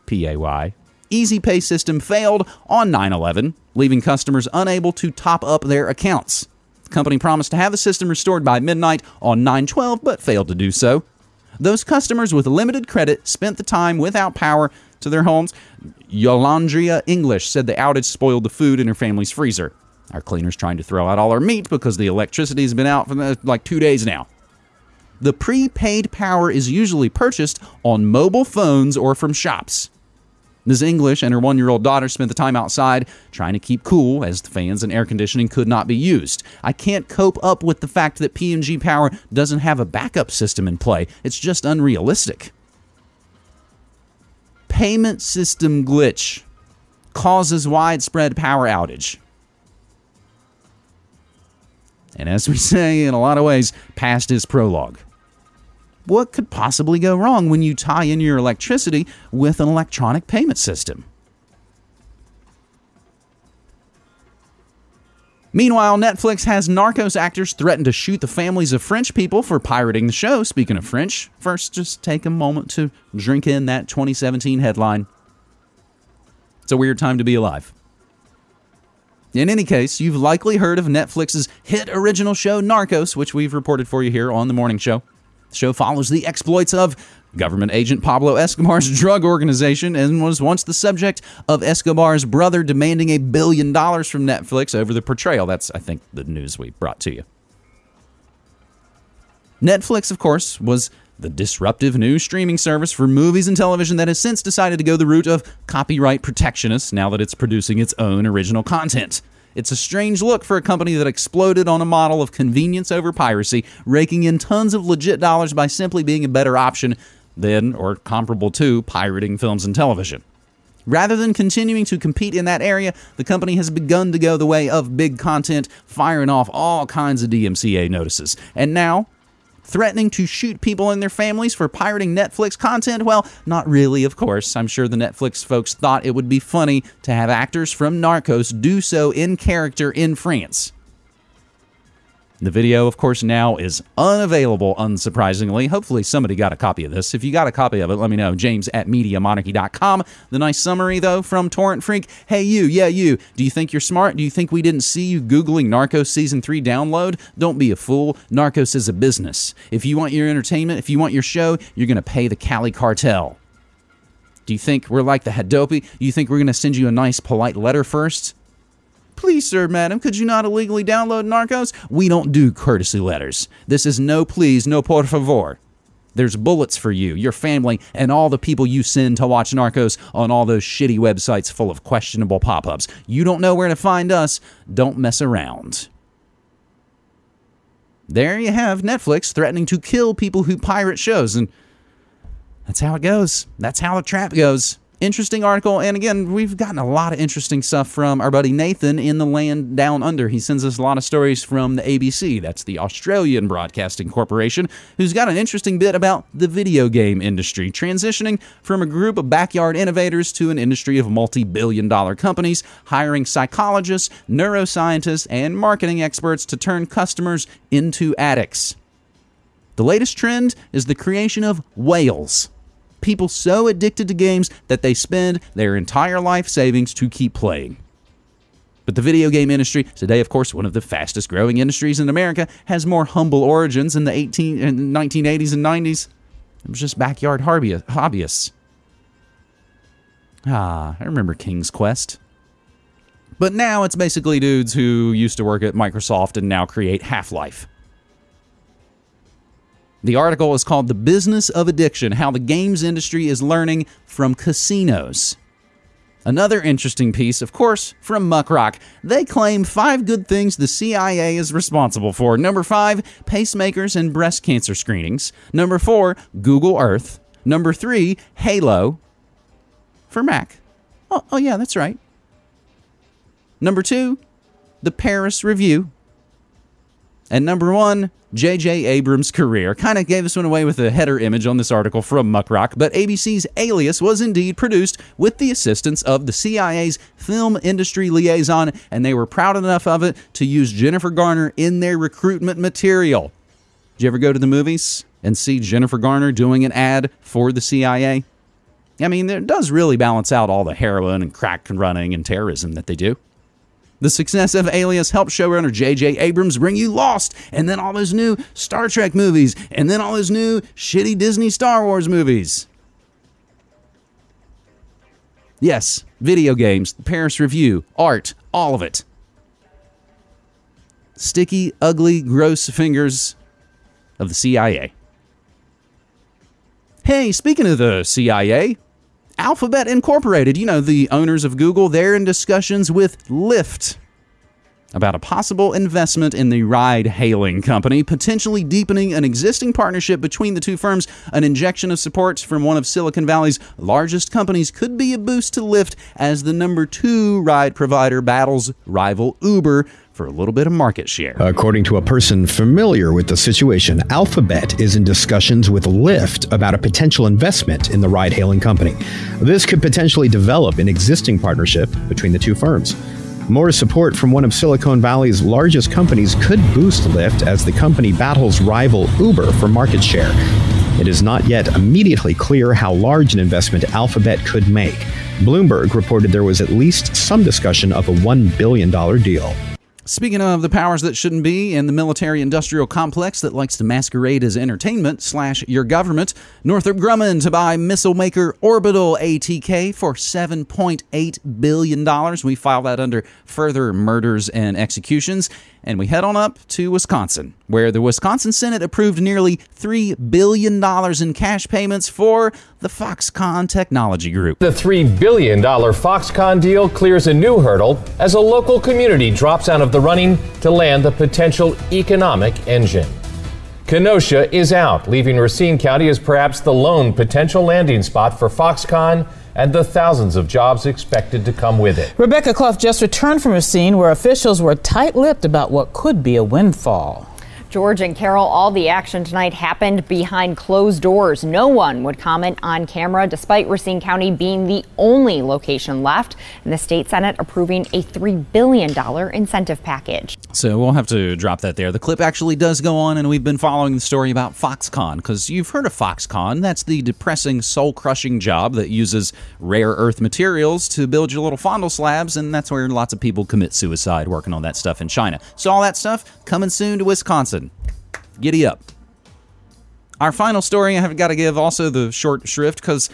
Pay. Easy Pay system failed on 9 11, leaving customers unable to top up their accounts. The company promised to have the system restored by midnight on 9 12, but failed to do so. Those customers with limited credit spent the time without power to their homes. Yolandria English said the outage spoiled the food in her family's freezer. Our cleaner's trying to throw out all our meat because the electricity has been out for like two days now. The prepaid power is usually purchased on mobile phones or from shops. Ms. English and her one year old daughter spent the time outside trying to keep cool as the fans and air conditioning could not be used. I can't cope up with the fact that PNG Power doesn't have a backup system in play. It's just unrealistic. Payment system glitch causes widespread power outage. And as we say in a lot of ways, past is prologue what could possibly go wrong when you tie in your electricity with an electronic payment system? Meanwhile, Netflix has Narcos actors threaten to shoot the families of French people for pirating the show. Speaking of French, first just take a moment to drink in that 2017 headline. It's a weird time to be alive. In any case, you've likely heard of Netflix's hit original show Narcos, which we've reported for you here on the morning show. The show follows the exploits of government agent Pablo Escobar's drug organization and was once the subject of Escobar's brother demanding a billion dollars from Netflix over the portrayal. That's, I think, the news we brought to you. Netflix, of course, was the disruptive new streaming service for movies and television that has since decided to go the route of copyright protectionists now that it's producing its own original content. It's a strange look for a company that exploded on a model of convenience over piracy, raking in tons of legit dollars by simply being a better option than or comparable to pirating films and television. Rather than continuing to compete in that area, the company has begun to go the way of big content, firing off all kinds of DMCA notices. And now, threatening to shoot people and their families for pirating Netflix content? Well, not really, of course. I'm sure the Netflix folks thought it would be funny to have actors from Narcos do so in character in France. The video, of course, now is unavailable, unsurprisingly. Hopefully, somebody got a copy of this. If you got a copy of it, let me know. James at MediaMonarchy.com. The nice summary, though, from Torrent Freak Hey, you, yeah, you. Do you think you're smart? Do you think we didn't see you Googling Narcos Season 3 download? Don't be a fool. Narcos is a business. If you want your entertainment, if you want your show, you're going to pay the Cali cartel. Do you think we're like the Hadopi? Do You think we're going to send you a nice, polite letter first? Please, sir, madam, could you not illegally download Narcos? We don't do courtesy letters. This is no please, no por favor. There's bullets for you, your family, and all the people you send to watch Narcos on all those shitty websites full of questionable pop ups. You don't know where to find us. Don't mess around. There you have Netflix threatening to kill people who pirate shows, and that's how it goes. That's how the trap goes interesting article. And again, we've gotten a lot of interesting stuff from our buddy Nathan in the land down under. He sends us a lot of stories from the ABC, that's the Australian Broadcasting Corporation, who's got an interesting bit about the video game industry, transitioning from a group of backyard innovators to an industry of multi billion dollar companies, hiring psychologists, neuroscientists, and marketing experts to turn customers into addicts. The latest trend is the creation of whales people so addicted to games that they spend their entire life savings to keep playing. But the video game industry, today, of course, one of the fastest growing industries in America, has more humble origins in the 18, in 1980s and 90s. It was just backyard hobbyists. Ah, I remember King's Quest. But now it's basically dudes who used to work at Microsoft and now create Half Life. The article is called The Business of Addiction How the Games Industry is Learning from Casinos. Another interesting piece, of course, from Muckrock. They claim five good things the CIA is responsible for. Number five, pacemakers and breast cancer screenings. Number four, Google Earth. Number three, Halo for Mac. Oh, oh yeah, that's right. Number two, the Paris Review. And number one, J.J. Abrams' career. Kind of gave this one away with a header image on this article from Muckrock, but ABC's Alias was indeed produced with the assistance of the CIA's film industry liaison, and they were proud enough of it to use Jennifer Garner in their recruitment material. Did you ever go to the movies and see Jennifer Garner doing an ad for the CIA? I mean, it does really balance out all the heroin and crack running and terrorism that they do. The success of Alias helped showrunner J.J. Abrams bring you Lost, and then all those new Star Trek movies, and then all those new shitty Disney Star Wars movies. Yes, video games, Paris Review, art, all of it. Sticky, ugly, gross fingers of the CIA. Hey, speaking of the CIA, Alphabet Incorporated, you know, the owners of Google, they're in discussions with Lyft about a possible investment in the ride hailing company, potentially deepening an existing partnership between the two firms. An injection of support from one of Silicon Valley's largest companies could be a boost to Lyft as the number two ride provider battles rival Uber for a little bit of market share. According to a person familiar with the situation, Alphabet is in discussions with Lyft about a potential investment in the ride hailing company. This could potentially develop an existing partnership between the two firms. More support from one of Silicon Valley's largest companies could boost Lyft as the company battles rival Uber for market share. It is not yet immediately clear how large an investment Alphabet could make. Bloomberg reported there was at least some discussion of a $1 billion deal. Speaking of the powers that shouldn't be and the military industrial complex that likes to masquerade as entertainment slash your government, Northrop Grumman to buy missile maker Orbital ATK for $7.8 billion. We file that under further murders and executions. And we head on up to Wisconsin, where the Wisconsin Senate approved nearly $3 billion in cash payments for the Foxconn Technology Group. The $3 billion Foxconn deal clears a new hurdle as a local community drops out of the running to land the potential economic engine. Kenosha is out, leaving Racine County as perhaps the lone potential landing spot for Foxconn and the thousands of jobs expected to come with it. Rebecca Clough just returned from a scene where officials were tight lipped about what could be a windfall. George and Carol, all the action tonight happened behind closed doors. No one would comment on camera, despite Racine County being the only location left, and the state senate approving a $3 billion incentive package. So we'll have to drop that there. The clip actually does go on, and we've been following the story about Foxconn because you've heard of Foxconn. That's the depressing, soul crushing job that uses rare earth materials to build your little fondle slabs, and that's where lots of people commit suicide working on that stuff in China. So all that stuff coming soon to Wisconsin. Giddy up. Our final story, I have got to give also the short shrift because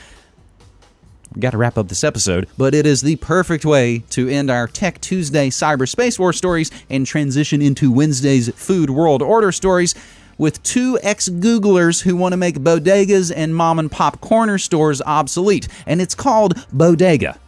we got to wrap up this episode, but it is the perfect way to end our Tech Tuesday Cyber Space War stories and transition into Wednesday's Food World Order stories with two ex Googlers who want to make bodegas and mom and pop corner stores obsolete. And it's called Bodega.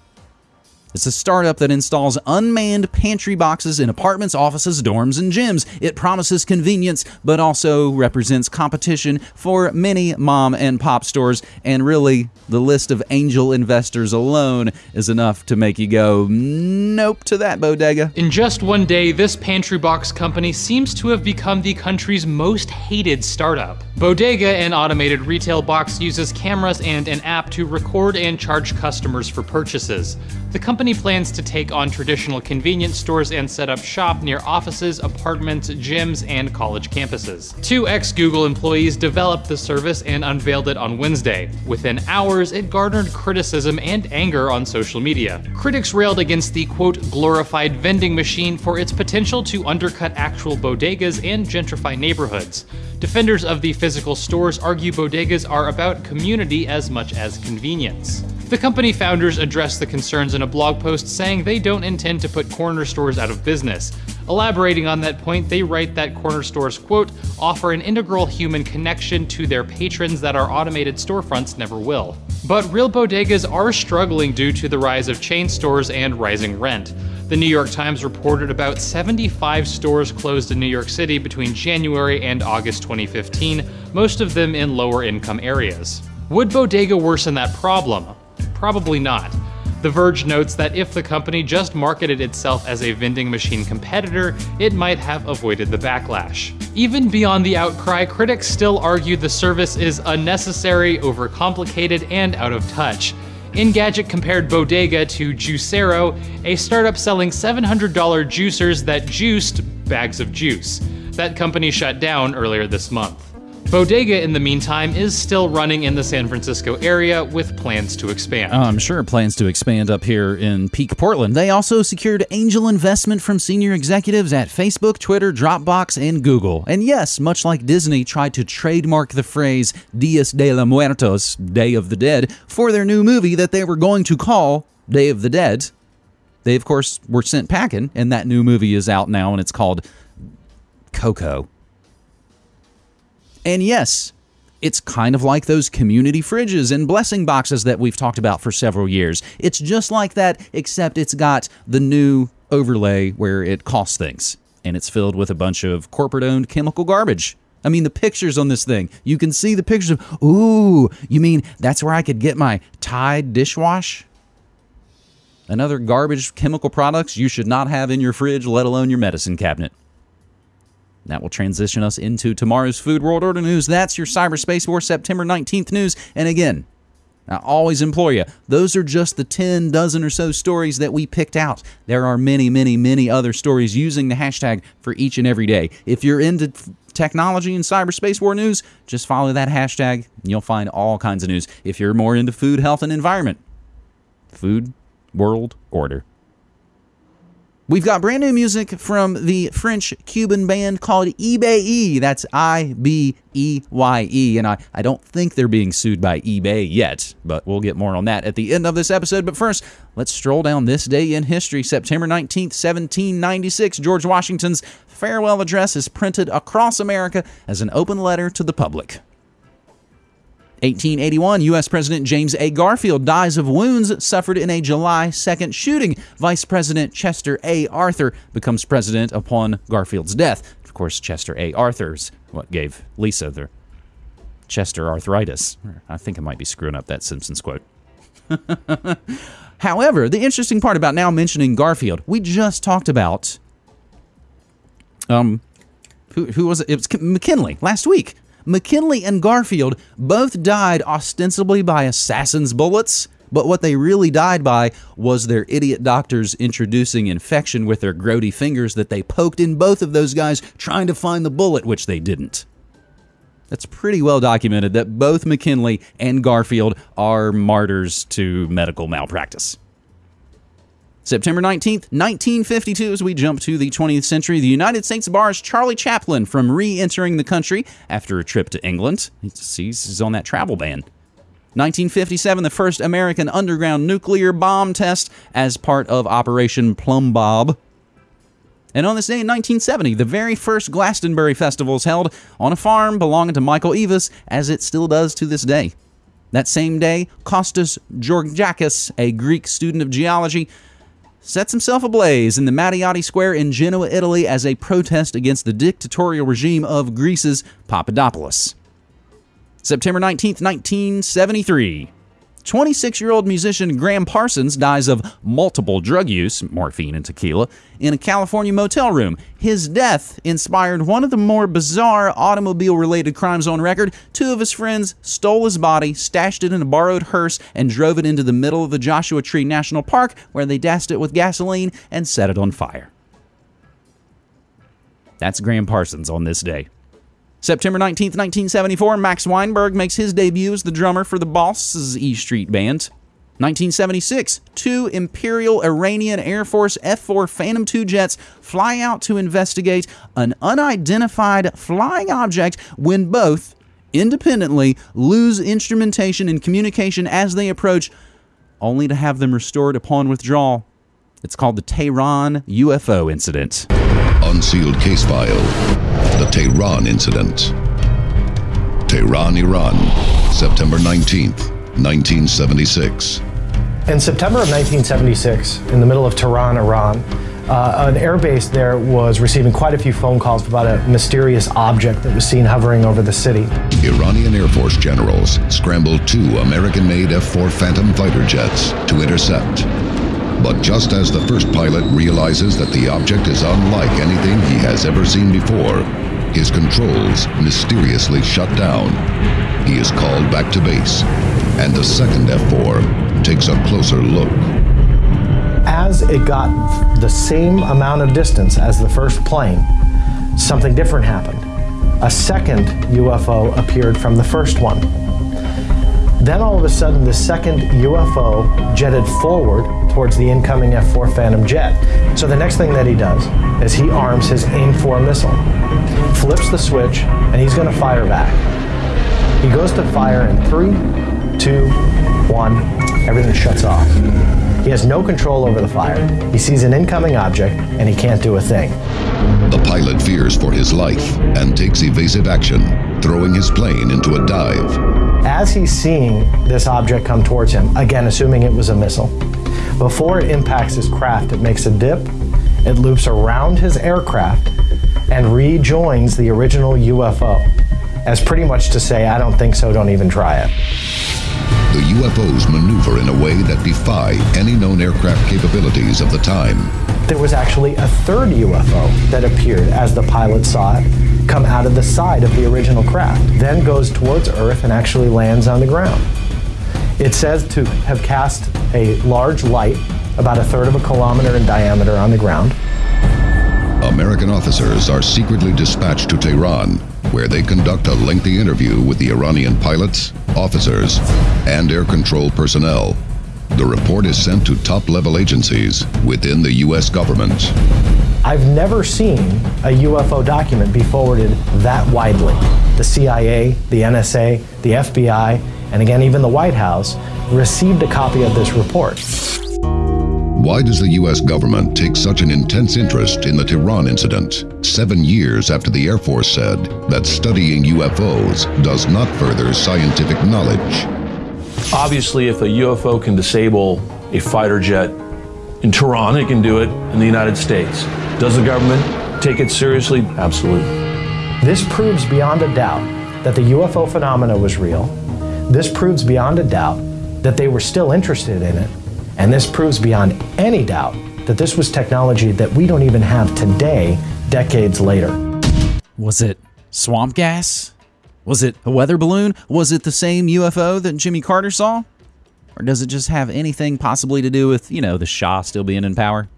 It's a startup that installs unmanned pantry boxes in apartments, offices, dorms, and gyms. It promises convenience, but also represents competition for many mom and pop stores. And really, the list of angel investors alone is enough to make you go, nope, to that bodega. In just one day, this pantry box company seems to have become the country's most hated startup. Bodega, an automated retail box, uses cameras and an app to record and charge customers for purchases. The company plans to take on traditional convenience stores and set up shop near offices, apartments, gyms, and college campuses. Two ex Google employees developed the service and unveiled it on Wednesday. Within hours, it garnered criticism and anger on social media. Critics railed against the quote, glorified vending machine for its potential to undercut actual bodegas and gentrify neighborhoods. Defenders of the physical stores argue bodegas are about community as much as convenience. The company founders addressed the concerns in a blog post saying they don't intend to put corner stores out of business. Elaborating on that point, they write that corner stores, quote, offer an integral human connection to their patrons that our automated storefronts never will. But real bodegas are struggling due to the rise of chain stores and rising rent. The New York Times reported about 75 stores closed in New York City between January and August 2015, most of them in lower income areas. Would Bodega worsen that problem? Probably not. The Verge notes that if the company just marketed itself as a vending machine competitor, it might have avoided the backlash. Even beyond the outcry, critics still argue the service is unnecessary, overcomplicated, and out of touch. Engadget compared Bodega to Juicero, a startup selling $700 juicers that juiced bags of juice. That company shut down earlier this month. Bodega, in the meantime, is still running in the San Francisco area with plans to expand. Oh, I'm sure plans to expand up here in Peak Portland. They also secured angel investment from senior executives at Facebook, Twitter, Dropbox, and Google. And yes, much like Disney tried to trademark the phrase Dias de los Muertos, Day of the Dead, for their new movie that they were going to call Day of the Dead, they, of course, were sent packing, and that new movie is out now, and it's called Coco. And yes, it's kind of like those community fridges and blessing boxes that we've talked about for several years. It's just like that, except it's got the new overlay where it costs things. And it's filled with a bunch of corporate owned chemical garbage. I mean, the pictures on this thing, you can see the pictures of, ooh, you mean that's where I could get my Tide dishwash? And other garbage chemical products you should not have in your fridge, let alone your medicine cabinet. That will transition us into tomorrow's Food World Order news. That's your Cyberspace War September 19th news. And again, I always implore you, those are just the 10 dozen or so stories that we picked out. There are many, many, many other stories using the hashtag for each and every day. If you're into technology and cyberspace war news, just follow that hashtag and you'll find all kinds of news. If you're more into food, health, and environment, food, world, order. We've got brand new music from the French Cuban band called eBay. That's I B E Y E. And I, I don't think they're being sued by eBay yet, but we'll get more on that at the end of this episode. But first, let's stroll down this day in history. September 19th, 1796, George Washington's farewell address is printed across America as an open letter to the public. 1881, U.S. President James A. Garfield dies of wounds suffered in a July 2nd shooting. Vice President Chester A. Arthur becomes president upon Garfield's death. Of course, Chester A. Arthur's what gave Lisa the Chester arthritis. I think I might be screwing up that Simpsons quote. However, the interesting part about now mentioning Garfield, we just talked about um who, who was it? It was McKinley last week. McKinley and Garfield both died ostensibly by assassin's bullets, but what they really died by was their idiot doctors introducing infection with their grody fingers that they poked in both of those guys trying to find the bullet, which they didn't. That's pretty well documented that both McKinley and Garfield are martyrs to medical malpractice. September 19th, 1952, as we jump to the 20th century, the United States bars Charlie Chaplin from re entering the country after a trip to England. He's on that travel ban. 1957, the first American underground nuclear bomb test as part of Operation Plumbbob. And on this day in 1970, the very first Glastonbury Festival is held on a farm belonging to Michael Eavis, as it still does to this day. That same day, Kostas Georgakis, a Greek student of geology, sets himself ablaze in the Matteotti Square in Genoa, Italy, as a protest against the dictatorial regime of Greece's Papadopoulos. September 19, 1973. 26 year old musician Gram Parsons dies of multiple drug use, morphine and tequila, in a California motel room. His death inspired one of the more bizarre automobile related crimes on record. Two of his friends stole his body, stashed it in a borrowed hearse, and drove it into the middle of the Joshua Tree National Park, where they doused it with gasoline and set it on fire. That's Gram Parsons on this day. September 19th, 1974, Max Weinberg makes his debut as the drummer for the Boss' E Street Band. 1976, two Imperial Iranian Air Force F 4 Phantom II jets fly out to investigate an unidentified flying object when both independently lose instrumentation and communication as they approach, only to have them restored upon withdrawal. It's called the Tehran UFO incident. Unsealed case file The Tehran Incident. Tehran, Iran, September 19th, 1976. In September of 1976, in the middle of Tehran, Iran, uh, an airbase there was receiving quite a few phone calls about a mysterious object that was seen hovering over the city. Iranian Air Force generals scrambled two American made F 4 Phantom fighter jets to intercept. But just as the first pilot realizes that the object is unlike anything he has ever seen before, his controls mysteriously shut down. He is called back to base, and the second F 4 takes a closer look. As it got the same amount of distance as the first plane, something different happened. A second UFO appeared from the first one. Then all of a sudden, the second UFO jetted forward towards the incoming F 4 Phantom jet. So the next thing that he does is he arms his AIM 4 missile, flips the switch, and he's going to fire back. He goes to fire in three, two, one, everything shuts off. He has no control over the fire. He sees an incoming object and he can't do a thing. The pilot fears for his life and takes evasive action, throwing his plane into a dive. As he's seeing this object come towards him, again assuming it was a missile, before it impacts his craft, it makes a dip, it loops around his aircraft, and rejoins the original UFO, as pretty much to say, I don't think so, don't even try it. The UFOs maneuver in a way that defy any known aircraft capabilities of the time. There was actually a third UFO that appeared as the pilot saw it come out of the side of the original craft, then goes towards Earth and actually lands on the ground. It says to have cast a large light, about a third of a kilometer in diameter, on the ground. American officers are secretly dispatched to Tehran, where they conduct a lengthy interview with the Iranian pilots, officers, and air control personnel. The report is sent to top level agencies within the U.S. government. I've never seen a UFO document be forwarded that widely. The CIA, the NSA, the FBI, and again, even the White House received a copy of this report. Why does the U.S. government take such an intense interest in the Tehran incident, seven years after the Air Force said that studying UFOs does not further scientific knowledge? Obviously, if a UFO can disable a fighter jet in Tehran, it can do it in the United States. Does the government take it seriously? Absolutely. This proves beyond a doubt that the UFO phenomena was real. This proves beyond a doubt that they were still interested in it. And this proves beyond any doubt that this was technology that we don't even have today, decades later. Was it swamp gas? Was it a weather balloon? Was it the same UFO that Jimmy Carter saw? Or does it just have anything possibly to do with, you know, the Shah still being in power?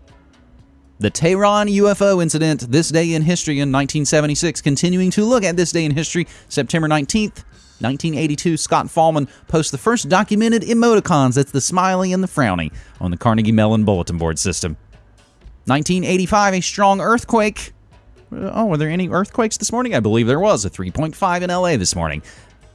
The Tehran UFO incident, this day in history in 1976, continuing to look at this day in history, September 19th, 1982, Scott Fahlman posts the first documented emoticons. That's the smiley and the frowny on the Carnegie Mellon bulletin board system. 1985, a strong earthquake. Oh, were there any earthquakes this morning? I believe there was a 3.5 in LA this morning.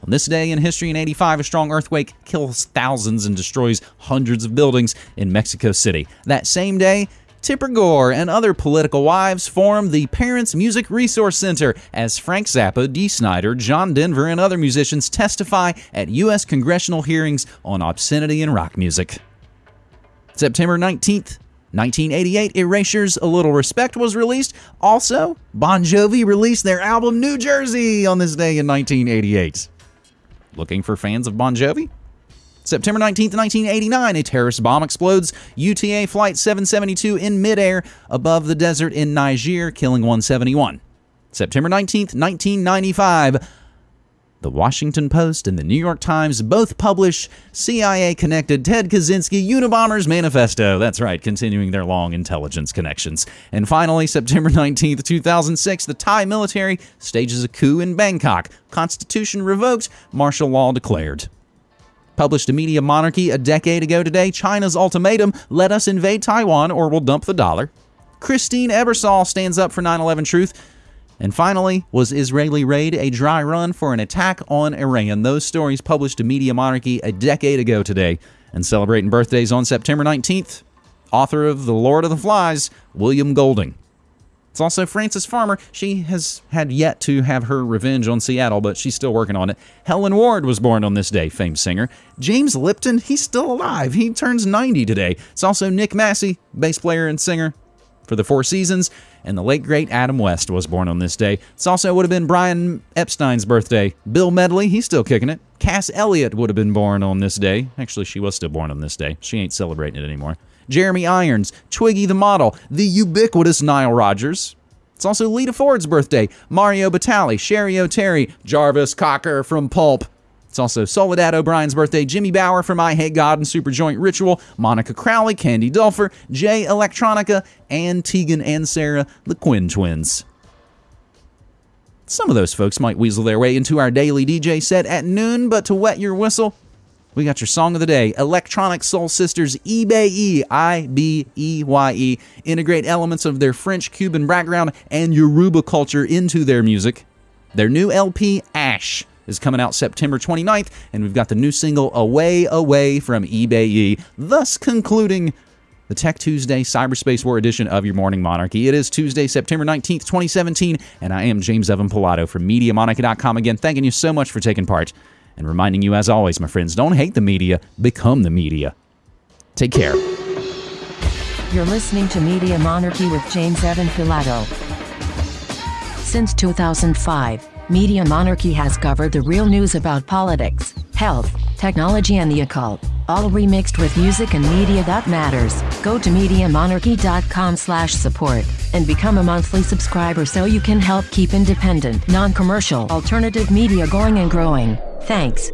On this day in history in 85, a strong earthquake kills thousands and destroys hundreds of buildings in Mexico City. That same day, Tipper Gore and other political wives formed the Parents Music Resource Center as Frank Zappa, Dee Snider, John Denver, and other musicians testify at U.S. congressional hearings on obscenity in rock music. September 19th, 1988, Erasure's A Little Respect was released. Also, Bon Jovi released their album New Jersey on this day in 1988. Looking for fans of Bon Jovi? September 19th, 1989, a terrorist bomb explodes UTA Flight 772 in midair above the desert in Niger, killing 171. September 19th, 1995, the Washington Post and the New York Times both publish CIA connected Ted Kaczynski Unabomber's Manifesto. That's right, continuing their long intelligence connections. And finally, September 19, 2006, the Thai military stages a coup in Bangkok. Constitution revoked, martial law declared. Published to Media Monarchy a decade ago today, China's ultimatum let us invade Taiwan or we'll dump the dollar. Christine Ebersole stands up for 9 11 truth. And finally, was Israeli raid a dry run for an attack on Iran? Those stories published to Media Monarchy a decade ago today. And celebrating birthdays on September 19th, author of The Lord of the Flies, William Golding. It's also Frances Farmer. She has had yet to have her revenge on Seattle, but she's still working on it. Helen Ward was born on this day, famed singer. James Lipton, he's still alive. He turns 90 today. It's also Nick Massi, bass player and singer for the Four Seasons. And the late great Adam West was born on this day. It's also would have been Brian Epstein's birthday. Bill Medley, he's still kicking it. Cass Elliot would have been born on this day. Actually, she was still born on this day. She ain't celebrating it anymore. Jeremy Irons, Twiggy the model, the ubiquitous Nile Rodgers. It's also Lita Ford's birthday, Mario Batali, Cheri Oteri, Jarvis Cocker from Pulp. It's also Soledad O'Brien's birthday, Jimmy Bower from Eyehategod and Superjoint Ritual, Monica Crowley, Candy Dulfer, Jay Electronica, and Tegan and Sara, the Quinn twins. Some of those folks might weasel their way into our daily DJ set at noon, but to wet your whistle, we got your song of the day Electronic Soul Sisters Ibeyi, I B E Y E, integrate elements of their French Cuban background and Yoruba culture into their music. Their new LP, Ash, is coming out September 29th, and we've got the new single Away Away from Ibeyi, thus concluding the Tech Tuesday Cyberspace War edition of your Morning Monarchy. It is Tuesday, September 19th, 2017, and I am James Evan Pilato from MediaMonarchy.com. Again, thanking you so much for taking part and reminding you, as always, my friends, don't hate the media, become the media. Take care. You're listening to Media Monarchy with James Evan Pilato. Since 2005, Media Monarchy has covered the real news about politics, health, technology, and the occult, all remixed with music and media that matters. Go to MediaMonarchy.com slash support and become a monthly subscriber so you can help keep independent, non-commercial, alternative media going and growing. Thanks.